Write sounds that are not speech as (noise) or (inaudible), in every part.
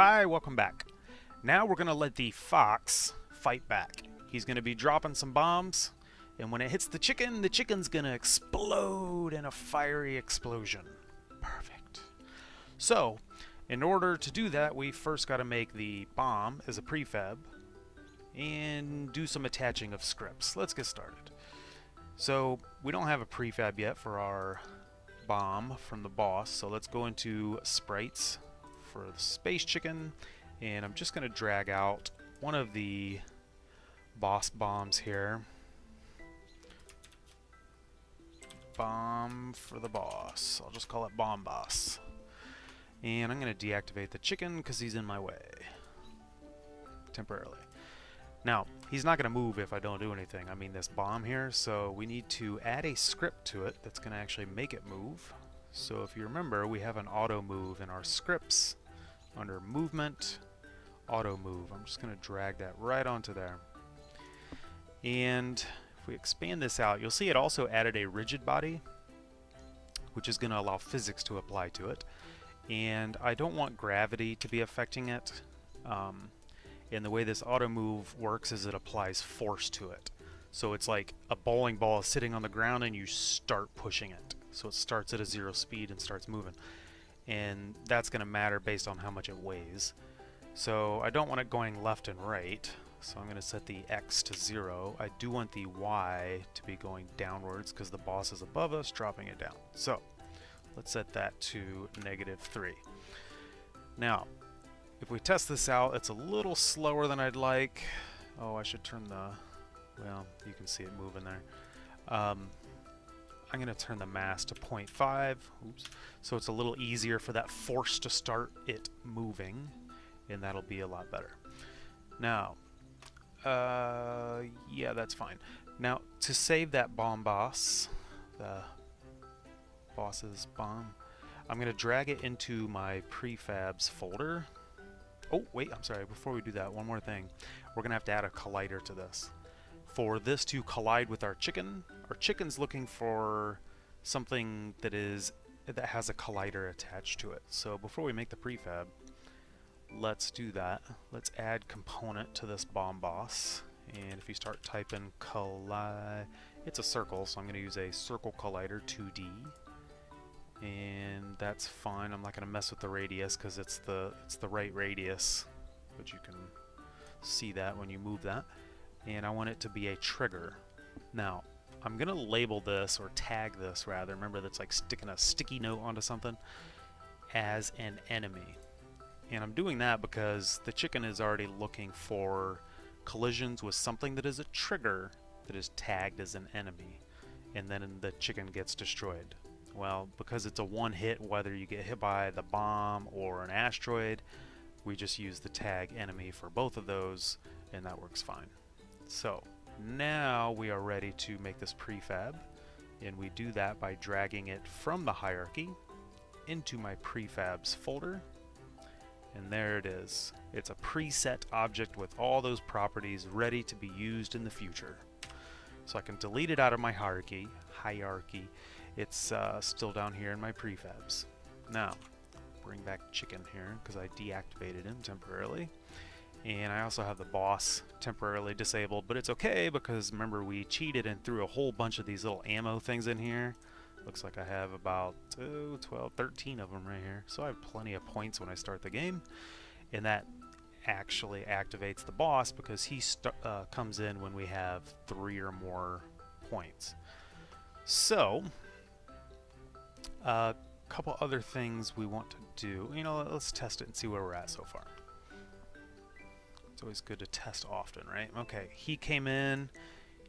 Hi, welcome back. Now we're going to let the fox fight back. He's going to be dropping some bombs, and when it hits the chicken, the chicken's going to explode in a fiery explosion. Perfect. So, in order to do that, we first got to make the bomb as a prefab and do some attaching of scripts. Let's get started. So, we don't have a prefab yet for our bomb from the boss, so let's go into sprites for the space chicken and I'm just going to drag out one of the boss bombs here. Bomb for the boss. I'll just call it Bomb Boss. And I'm going to deactivate the chicken because he's in my way. Temporarily. Now, he's not going to move if I don't do anything. I mean this bomb here, so we need to add a script to it that's going to actually make it move. So if you remember, we have an auto move in our scripts under movement, auto move. I'm just going to drag that right onto there. And if we expand this out, you'll see it also added a rigid body, which is going to allow physics to apply to it. And I don't want gravity to be affecting it. Um, and the way this auto move works is it applies force to it. So it's like a bowling ball is sitting on the ground and you start pushing it. So it starts at a zero speed and starts moving. And that's going to matter based on how much it weighs. So I don't want it going left and right. So I'm going to set the X to zero. I do want the Y to be going downwards because the boss is above us, dropping it down. So let's set that to negative three. Now, if we test this out, it's a little slower than I'd like. Oh, I should turn the, well, you can see it moving there. Um, I'm going to turn the mass to 0.5, oops, so it's a little easier for that force to start it moving, and that'll be a lot better. Now, uh, yeah, that's fine. Now, to save that bomb boss, the boss's bomb, I'm going to drag it into my prefabs folder. Oh, wait, I'm sorry, before we do that, one more thing. We're going to have to add a collider to this for this to collide with our chicken. Our chicken's looking for something that is that has a collider attached to it. So before we make the prefab, let's do that. Let's add component to this bomb boss. And if you start typing collide, it's a circle, so I'm going to use a circle collider 2D. And that's fine. I'm not going to mess with the radius because it's the it's the right radius, but you can see that when you move that and I want it to be a trigger. Now, I'm going to label this, or tag this rather, remember that's like sticking a sticky note onto something, as an enemy. And I'm doing that because the chicken is already looking for collisions with something that is a trigger that is tagged as an enemy. And then the chicken gets destroyed. Well, because it's a one hit, whether you get hit by the bomb or an asteroid, we just use the tag enemy for both of those, and that works fine. So now we are ready to make this prefab and we do that by dragging it from the hierarchy into my prefabs folder and there it is. It's a preset object with all those properties ready to be used in the future. So I can delete it out of my hierarchy. Hierarchy. It's uh, still down here in my prefabs. Now, bring back chicken here because I deactivated him temporarily. And I also have the boss temporarily disabled, but it's okay because remember we cheated and threw a whole bunch of these little ammo things in here. Looks like I have about oh, 12, 13 of them right here. So I have plenty of points when I start the game. And that actually activates the boss because he uh, comes in when we have three or more points. So, a uh, couple other things we want to do. You know, let's test it and see where we're at so far. It's always good to test often, right? Okay, he came in.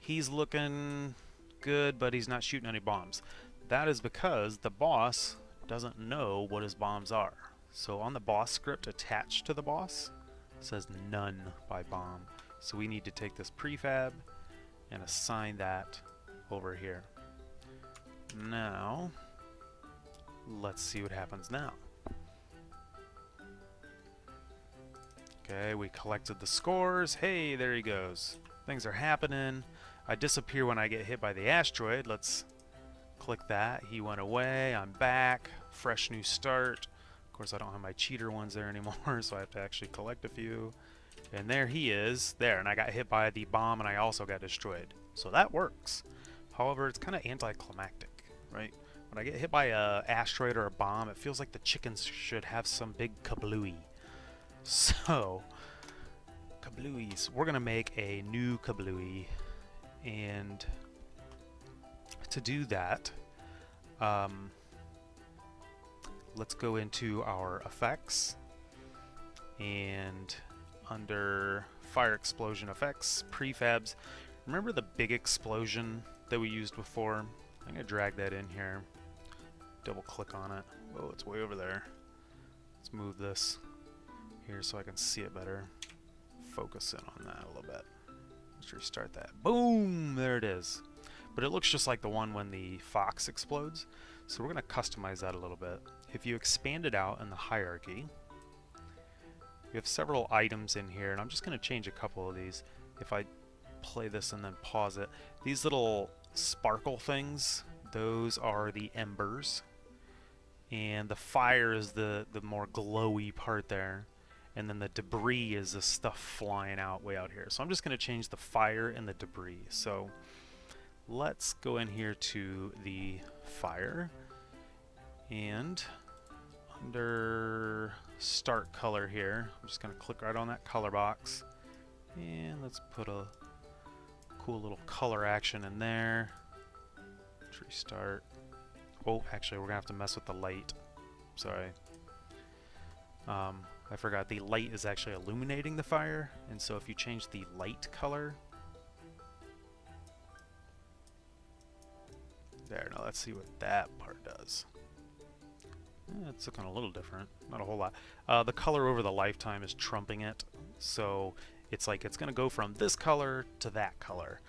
He's looking good, but he's not shooting any bombs. That is because the boss doesn't know what his bombs are. So on the boss script attached to the boss, says none by bomb. So we need to take this prefab and assign that over here. Now, let's see what happens now. Okay, we collected the scores. Hey, there he goes. Things are happening. I disappear when I get hit by the asteroid. Let's click that. He went away. I'm back. Fresh new start. Of course, I don't have my cheater ones there (laughs) anymore, so I have to actually collect a few. And there he is, there, and I got hit by the bomb and I also got destroyed. So that works. However, it's kind of anticlimactic, right? When I get hit by a asteroid or a bomb, it feels like the chickens should have some big kablooey. So, kablooies. We're going to make a new kablooey, and to do that, um, let's go into our effects, and under fire explosion effects, prefabs, remember the big explosion that we used before? I'm going to drag that in here, double click on it. Oh, it's way over there. Let's move this here so I can see it better. Focus in on that a little bit. Let's restart that. Boom! There it is. But it looks just like the one when the fox explodes. So we're going to customize that a little bit. If you expand it out in the hierarchy, you have several items in here, and I'm just going to change a couple of these. If I play this and then pause it, these little sparkle things, those are the embers. And the fire is the, the more glowy part there and then the debris is the stuff flying out way out here. So I'm just going to change the fire and the debris. So let's go in here to the fire and under start color here, I'm just going to click right on that color box and let's put a cool little color action in there. Let's restart. Oh, actually, we're going to have to mess with the light. Sorry. Um, I forgot the light is actually illuminating the fire and so if you change the light color there now let's see what that part does. Eh, it's looking a little different not a whole lot. Uh, the color over the lifetime is trumping it so it's like it's gonna go from this color to that color.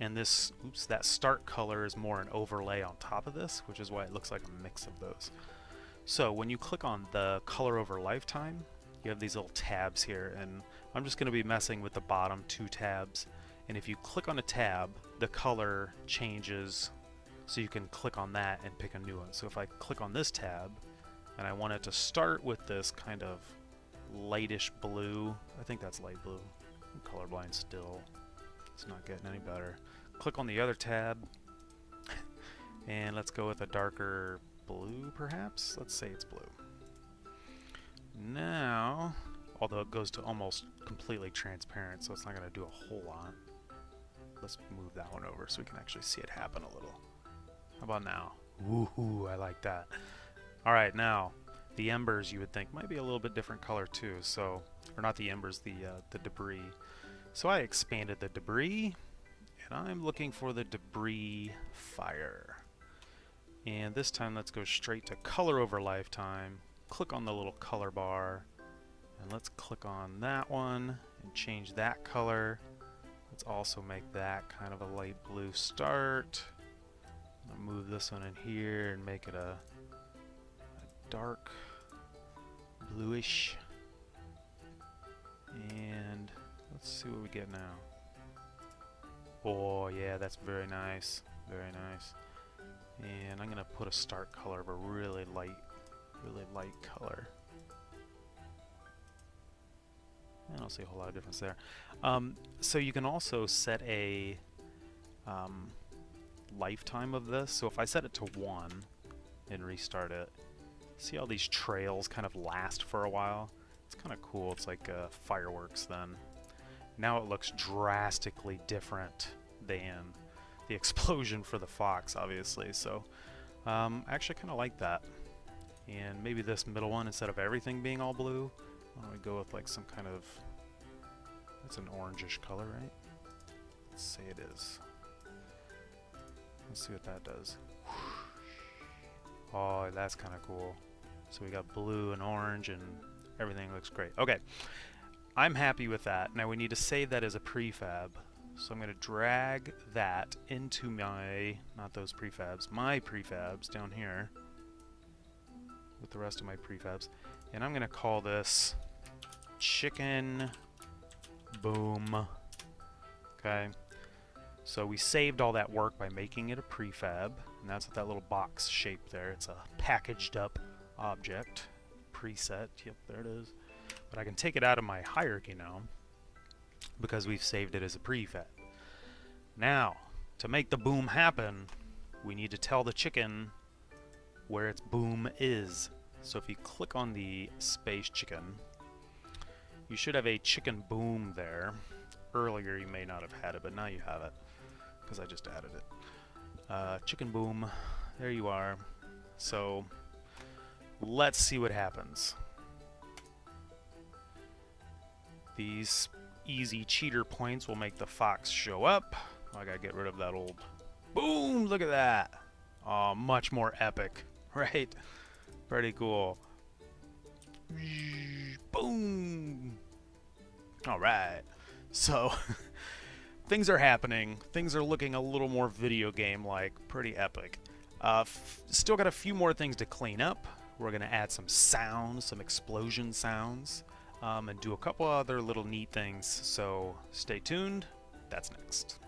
And this oops that start color is more an overlay on top of this which is why it looks like a mix of those so when you click on the color over lifetime you have these little tabs here and I'm just going to be messing with the bottom two tabs. And if you click on a tab the color changes so you can click on that and pick a new one. So if I click on this tab and I want it to start with this kind of lightish blue I think that's light blue I'm colorblind still it's not getting any better. Click on the other tab (laughs) and let's go with a darker blue perhaps let's say it's blue now, although it goes to almost completely transparent, so it's not going to do a whole lot. Let's move that one over so we can actually see it happen a little. How about now? Woohoo, I like that. Alright, now, the embers you would think might be a little bit different color too, so, or not the embers, the, uh, the debris. So I expanded the debris, and I'm looking for the debris fire. And this time let's go straight to color over lifetime, click on the little color bar and let's click on that one and change that color. Let's also make that kind of a light blue start. I'll move this one in here and make it a, a dark bluish. And let's see what we get now. Oh yeah, that's very nice. Very nice. And I'm going to put a start color of a really light really light color. I don't see a whole lot of difference there. Um, so you can also set a um, lifetime of this. So if I set it to 1 and restart it, see all these trails kind of last for a while? It's kind of cool. It's like uh, fireworks then. Now it looks drastically different than the (laughs) explosion for the Fox, obviously. So um, I actually kind of like that. And maybe this middle one, instead of everything being all blue, why don't we go with like some kind of, it's an orangish color, right? Let's say it is. Let's see what that does. Oh, that's kind of cool. So we got blue and orange and everything looks great. Okay, I'm happy with that. Now we need to save that as a prefab. So I'm going to drag that into my, not those prefabs, my prefabs down here with the rest of my prefabs. And I'm going to call this chicken boom. Okay. So we saved all that work by making it a prefab. And that's what that little box shape there. It's a packaged up object. preset. Yep, there it is. But I can take it out of my hierarchy now because we've saved it as a prefab. Now, to make the boom happen, we need to tell the chicken where its boom is. So if you click on the space chicken, you should have a chicken boom there. Earlier you may not have had it, but now you have it because I just added it. Uh, chicken boom, there you are. So let's see what happens. These easy cheater points will make the fox show up. I gotta get rid of that old... Boom! Look at that! Oh, much more epic, (laughs) right? Pretty cool. Boom! Alright. So, (laughs) things are happening. Things are looking a little more video game-like. Pretty epic. Uh, still got a few more things to clean up. We're going to add some sounds, some explosion sounds, um, and do a couple other little neat things. So stay tuned. That's next.